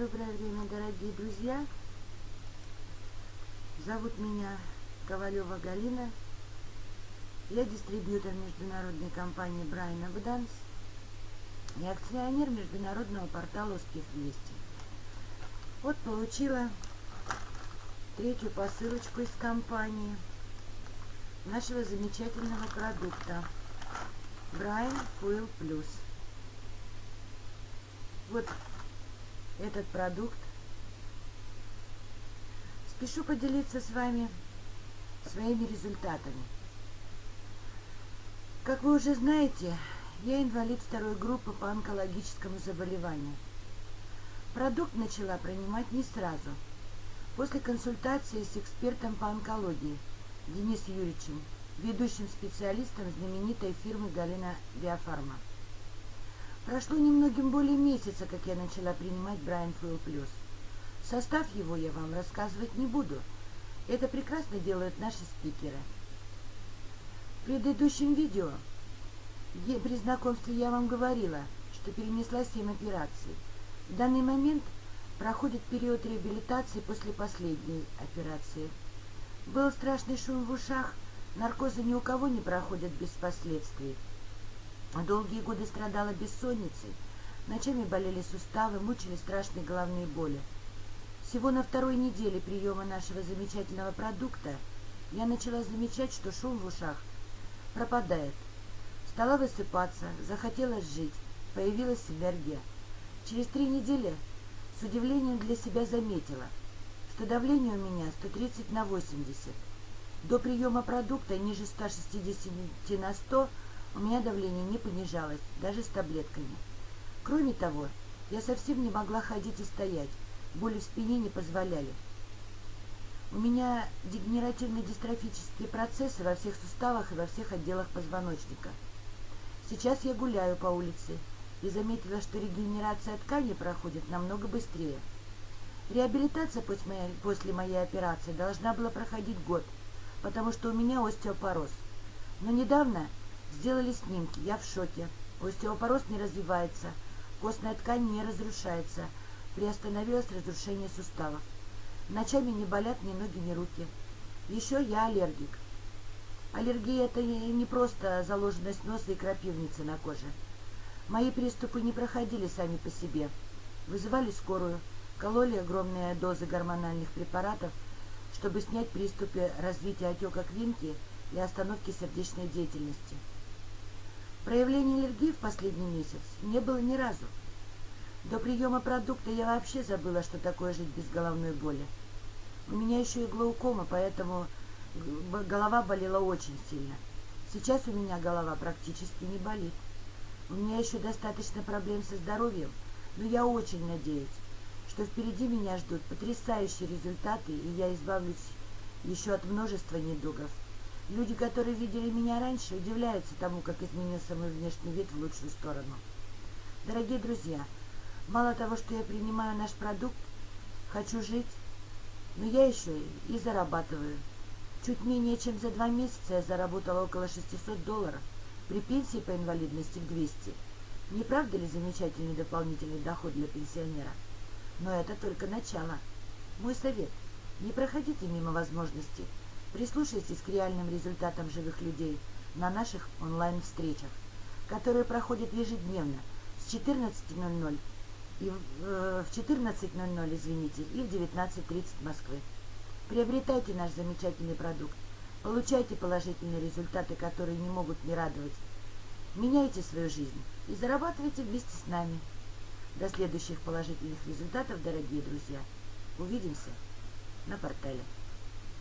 доброе время, дорогие друзья. Зовут меня Ковалева Галина. Я дистрибьютор международной компании Брайан Абданс и акционер международного портала «Успех Вести». Вот получила третью посылочку из компании нашего замечательного продукта Брайан Fuel Plus. Вот этот продукт. Спешу поделиться с вами своими результатами. Как вы уже знаете, я инвалид второй группы по онкологическому заболеванию. Продукт начала принимать не сразу. После консультации с экспертом по онкологии Денисом Юрьевичем, ведущим специалистом знаменитой фирмы «Галина Биофарма». Прошло немногим более месяца, как я начала принимать Брайан Фуэлл Плюс. Состав его я вам рассказывать не буду. Это прекрасно делают наши спикеры. В предыдущем видео при знакомстве я вам говорила, что перенесла 7 операций. В данный момент проходит период реабилитации после последней операции. Был страшный шум в ушах, наркозы ни у кого не проходят без последствий. Долгие годы страдала бессонницей, ночами болели суставы, мучили страшные головные боли. Всего на второй неделе приема нашего замечательного продукта я начала замечать, что шум в ушах пропадает. Стала высыпаться, захотелось жить, появилась энергия. Через три недели с удивлением для себя заметила, что давление у меня 130 на 80. До приема продукта ниже 160 на 100 у меня давление не понижалось, даже с таблетками. Кроме того, я совсем не могла ходить и стоять, боли в спине не позволяли. У меня дегенеративно-дистрофические процессы во всех суставах и во всех отделах позвоночника. Сейчас я гуляю по улице и заметила, что регенерация тканей проходит намного быстрее. Реабилитация после моей, после моей операции должна была проходить год, потому что у меня остеопороз. Но недавно Сделали снимки, я в шоке. Остеопороз не развивается, костная ткань не разрушается, приостановилось разрушение суставов. Ночами не болят ни ноги, ни руки. Еще я аллергик. Аллергия – это не просто заложенность носа и крапивницы на коже. Мои приступы не проходили сами по себе. Вызывали скорую, кололи огромные дозы гормональных препаратов, чтобы снять приступы развития отека квинки и остановки сердечной деятельности. Проявления аллергии в последний месяц не было ни разу. До приема продукта я вообще забыла, что такое жить без головной боли. У меня еще и глаукома, поэтому голова болела очень сильно. Сейчас у меня голова практически не болит. У меня еще достаточно проблем со здоровьем, но я очень надеюсь, что впереди меня ждут потрясающие результаты, и я избавлюсь еще от множества недугов. Люди, которые видели меня раньше, удивляются тому, как изменился мой внешний вид в лучшую сторону. Дорогие друзья, мало того, что я принимаю наш продукт, хочу жить, но я еще и зарабатываю. Чуть менее чем за два месяца я заработала около 600 долларов, при пенсии по инвалидности в 200. Не правда ли замечательный дополнительный доход для пенсионера? Но это только начало. Мой совет – не проходите мимо возможностей Прислушайтесь к реальным результатам живых людей на наших онлайн-встречах, которые проходят ежедневно с 14.00 и э, в 14.00, извините, и в 19.30 Москвы. Приобретайте наш замечательный продукт, получайте положительные результаты, которые не могут не радовать. Меняйте свою жизнь и зарабатывайте вместе с нами. До следующих положительных результатов, дорогие друзья. Увидимся на портале.